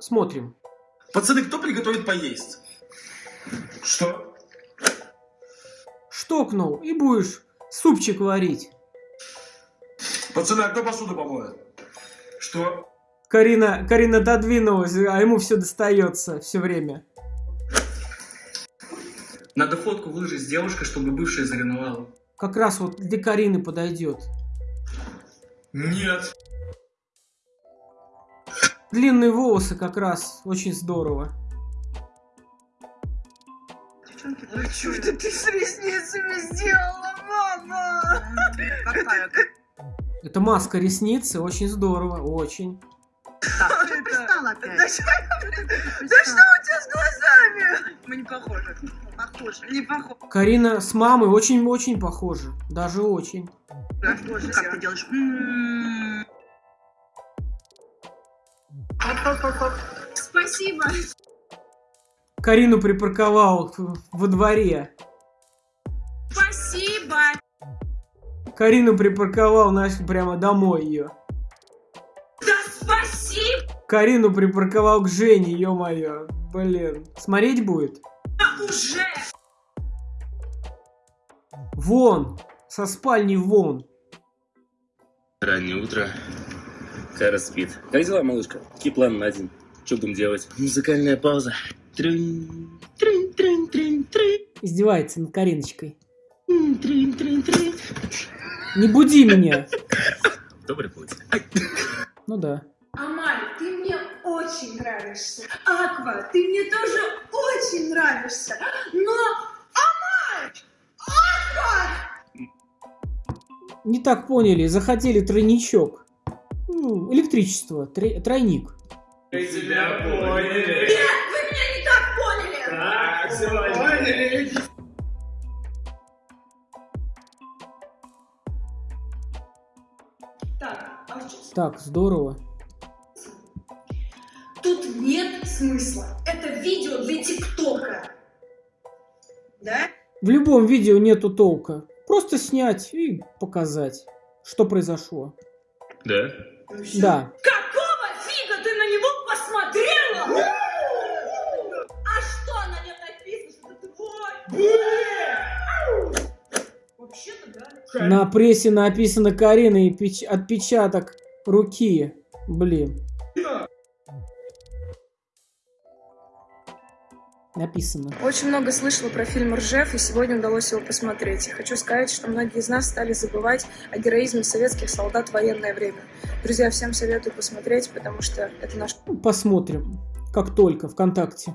Смотрим. Пацаны, кто приготовит поесть? Что? Штокнул и будешь супчик варить. Пацаны, а кто посуду помоет? Что? Карина, Карина додвинулась, а ему все достается все время. Надо фотку выложить с девушкой, чтобы бывшая заревновала. Как раз вот для Карины подойдет. Нет. Длинные волосы как раз очень здорово. Ой, что это ты с ресницами сделала, мама? Какая? Это маска ресницы, очень здорово, очень. Так, ты пристал Да что да что у тебя с глазами? Мы не похожи. Похожи. Не похожи. Карина с мамой очень-очень похожи. Даже очень. Как ты делаешь? Спасибо. Карину припарковал во дворе. Спасибо. Карину припарковал, знаешь, прямо домой ее. Да спасибо Карину припарковал к Жене, ё-моё. Блин. Смотреть будет? уже. Вон! Со спальни вон! Раннее утро. Кара спит. Как дела, малышка? Какие планы на день? Что будем делать? Музыкальная пауза. Трынь, трынь, трынь, трынь, трынь, Издевается над Кариночкой. трынь, трынь, трынь. Не буди меня! Добрый путь. Ну да. Амаль, ты мне очень нравишься. Аква, ты мне тоже очень нравишься. Но... Амаль! Аква! Не так поняли, захотели тройничок. Ну, электричество, тройник. Мы тебя поняли. Нет, вы меня не так поняли. Так, поняли. Так, а сейчас? Так, здорово. Тут нет смысла. Это видео для ТикТока. Да? В любом видео нету толка. Просто снять и показать, что произошло. Да? Да. Какого фига ты на него посмотрела? А что на нем написано, что это твой? Вообще-то да. На прессе написано Карина и печ- отпечаток руки. Блин. Написано. Очень много слышала про фильм «Ржев», и сегодня удалось его посмотреть. И хочу сказать, что многие из нас стали забывать о героизме советских солдат в военное время. Друзья, всем советую посмотреть, потому что это наша Ну, Посмотрим. Как только, ВКонтакте.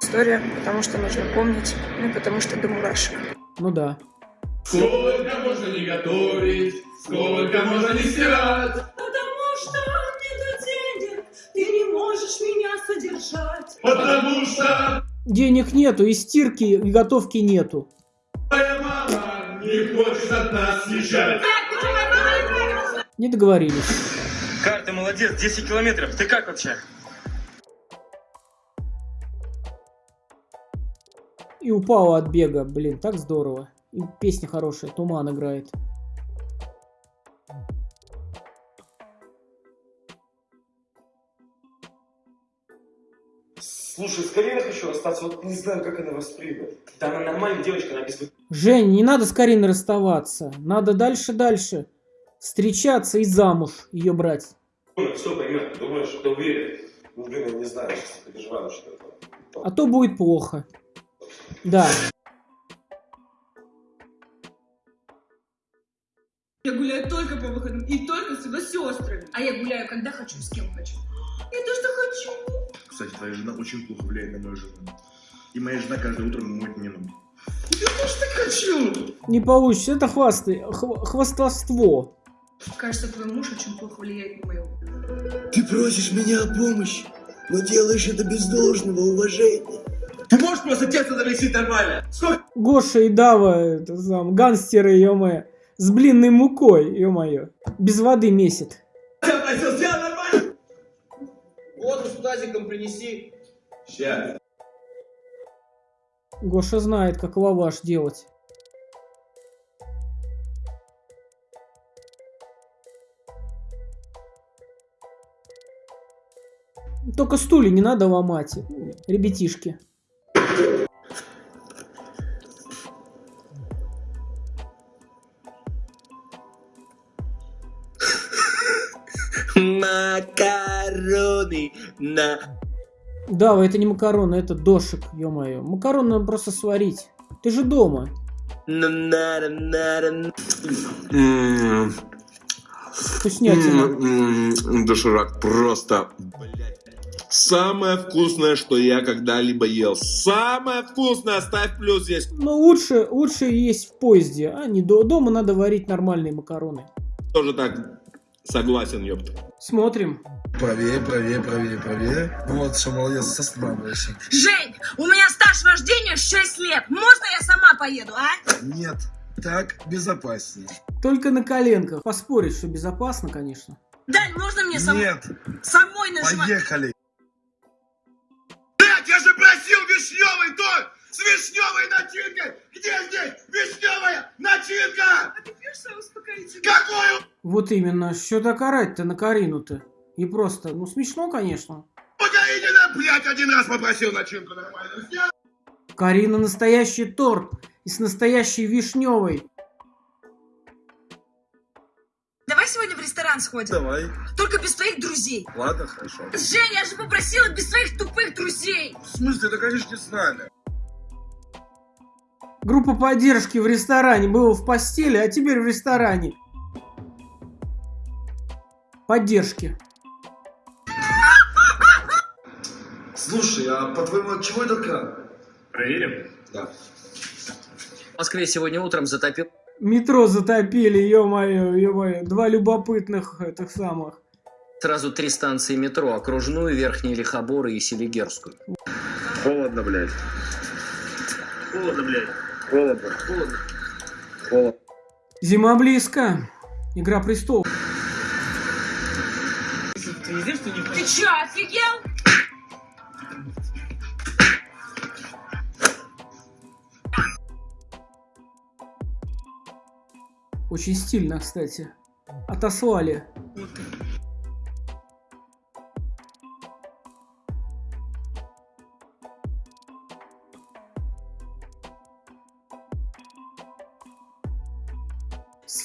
история, потому что нужно помнить, ну и потому что до мурашек. Ну да. Сколько можно не готовить, сколько можно не стирать. Потому что нету денег, ты не можешь меня содержать. Потому что Денег нету, и стирки, и готовки нету. твоя мама не хочет от нас съезжать. Не договорились. Кар, ты молодец, 10 километров. Ты как вообще? И упала от бега. Блин, так здорово. И песня хорошая. Туман играет. Хочу расстаться, вот не знаю, как она воспримет. Да она нормальная девочка, она без Жень, не надо с Кариной расставаться. Надо дальше-дальше. Встречаться и замуж ее брать. все поймет, ты думаешь, да уверен. Ну, блин, я не знаю, сейчас переживаю, что это. А то будет плохо. Да. Я гуляю только по выходным и только с его сестрами. А я гуляю, когда хочу, с кем хочу. Я то, что хочу. Кстати, твоя жена очень плохо влияет на мою жену. И моя жена каждое утро моет мне ноги. Я тоже так хочу! Не получится. Это хвасты, хв- хвастовство. Кажется, твой муж очень плохо влияет на мою. Ты просишь меня о помощи, но делаешь это без должного уважения. Ты можешь просто тесто замесить нормально? Сколько? Гоша и Дава, это сам, гангстеры, ё с блинной мукой, ё-моё. Без воды месит. Воду с тазиком принеси. Сейчас. Гоша знает, как лаваш делать. Только стулья не надо ломать, ребятишки. Макароны на... Да, это не макароны, это дошик, ё-моё. Макароны надо просто сварить. Ты же дома. Вкуснятина. Доширак просто, блядь, самое вкусное, что я когда-либо ел. Самое вкусное, ставь плюс здесь. Но лучше, лучше есть в поезде, а не до, дома надо варить нормальные макароны. Тоже так согласен, ёпта. Смотрим. Правее, правее, правее, правее. Вот, все, молодец, останавливайся. Жень, у меня стаж вождения 6 лет. Можно я сама поеду, а? Нет, так безопаснее. Только на коленках. Поспорить, что безопасно, конечно. Дань, можно мне сам- Нет, самой нажимать? поехали. Блядь, я же просил вишневый торт с вишневой начинкой! Где здесь вишневая начинка? Успокоительную? Какую Вот именно. Что так орать-то на Карину-то? И просто, ну смешно, конечно. Погодите, блядь, один раз попросил начинку нормально сделать. Карина настоящий торт. И с настоящей вишневой. Давай сегодня в ресторан сходим. Давай. Только без твоих друзей. Ладно, хорошо. Жень, я же попросила без твоих тупых друзей. В смысле, да конечно с нами. Группа поддержки в ресторане. Было в постели, а теперь в ресторане. Поддержки. Слушай, а по-твоему, от чего это кран? Проверим. Да. В Москве сегодня утром затопил Метро затопили, ё-моё, ё-моё. Два любопытных этих самых. сразу три станции метро. Окружную, Верхний Лихобор и Селигерскую. Холодно, блядь. Холодно, блядь. Холодно. Холодно. Зима близко. Игра престолов. Ты не знаешь, что не Ты чё, офигел? Очень стильно, кстати. Отослали.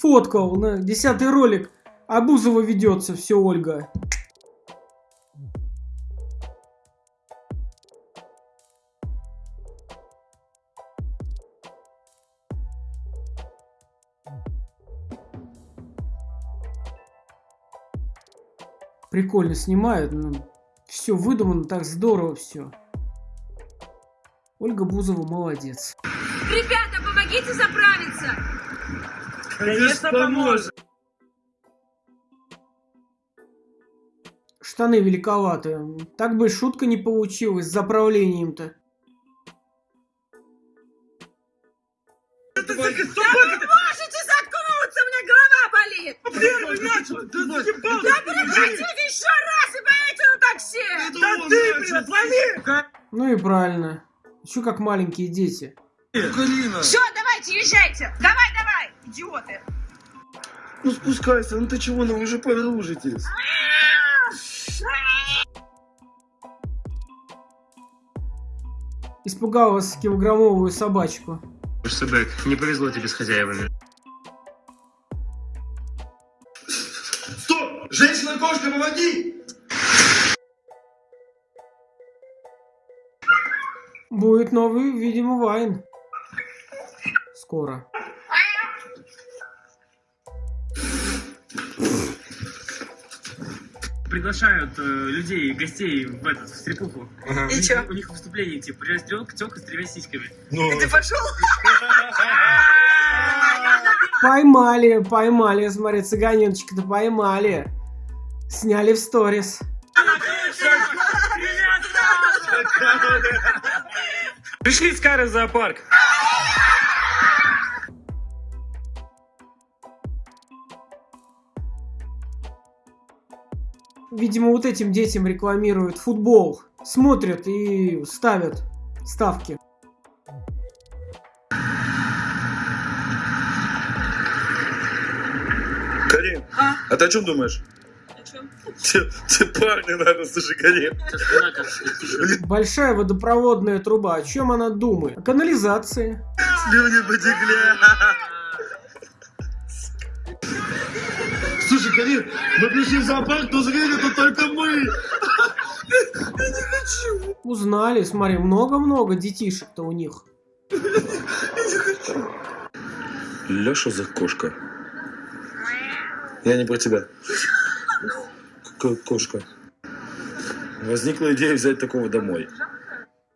Сфоткал на десятый ролик. А Бузова ведется, все, Ольга. Прикольно снимают, ну, все выдумано, так здорово все. Ольга Бузова молодец. Ребята, помогите заправиться. Конечно, поможет. Штаны великоваты. Так бы шутка не получилась с заправлением-то. Да вы можете заткнуться, у меня голова болит. Первый начал. Да прекратите еще раз и поедете на такси. Да ты, блядь, отвали. Ну и правильно. Еще как маленькие дети. Все, давайте, езжайте. Давай. Ну спускайся, ну ты чего, ну вы же подружитесь. Испугалась килограммовую собачку. Сэбэк, не повезло тебе с хозяевами. Стоп! Женщина-кошка, помоги! Будет новый, видимо, Вайн. Скоро. Приглашают э, людей, гостей в этот, в стрипуху. И У них- чё? У них выступление, типа, приезжает тёлка, тёлка с тремя сиськами. Ну, Ты пошел? Поймали, поймали. Смотри, цыганеночка-то поймали. Сняли в сторис. Пришли с Карой в зоопарк. Видимо, вот этим детям рекламируют футбол. Смотрят и ставят ставки. Карин, А? а ты о чем думаешь? А? Тебе парня надо зажигаре. Большая водопроводная труба. О чем она думает? О канализации. Слюни потекли. Слушай, Карин, мы пришли в зоопарк, но звери тут только мы. Узнали, смотри, много-много детишек-то у них. Леша за кошка. Я не про тебя. Какая кошка? Возникла идея взять такого домой.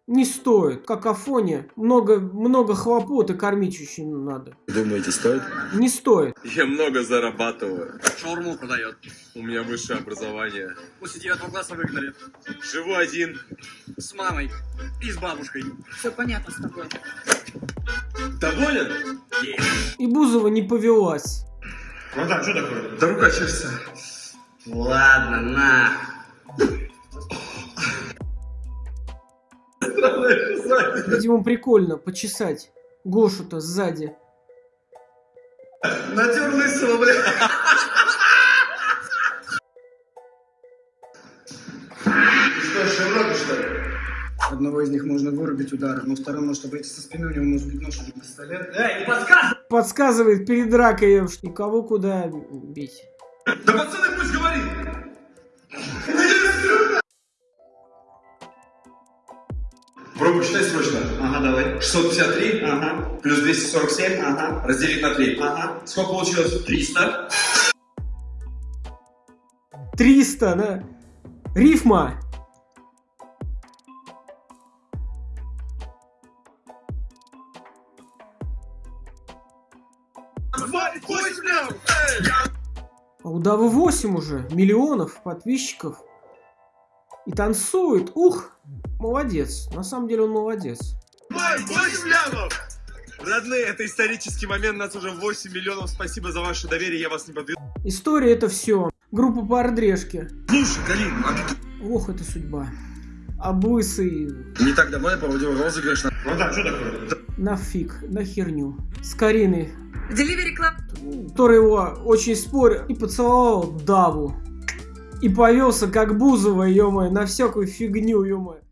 Не стоит. Какофония. Много, много хлопот и кормить очень надо. Думаете, стоит? Не стоит. Я много зарабатываю. Шаурму продает. У меня высшее образование. После девятого класса выгнали. Живу один. С мамой. И с бабушкой. Все понятно с тобой. Доволен? И Бузова не повелась. Братан, что такое? Да рука чешется. Ладно, на. Видимо, прикольно почесать Гошу-то сзади. Натер лысого, бля. Что, Шевроны, что ли? Одного из них можно вырубить ударом, но второй может обойти со спины, у него может быть нож или пистолет. Подсказывает перед дракой, что никого куда бить. Да пацаны пусть говорит. Пробуй считай срочно. Ага, давай. 653 Ага, плюс 247 ага, разделить на 3. ага. Сколько получилось? 300. 300, да? Рифма. А у Давы 8 уже миллионов подписчиков. И танцует. Ух, молодец. На самом деле он молодец. Родные, это исторический момент, нас уже 8 миллионов, спасибо за ваше доверие, я вас не подведу. История это все. Группа по ардрешке. Слушай, Галин, а ты... Ох, это судьба. А лысый Не так давно я проводил розыгрыш на... Братан, что такое? на фиг, на херню. С Кариной, Delivery Club. который его очень спорил и поцеловал Даву. И повелся как Бузова, ё на всякую фигню, ё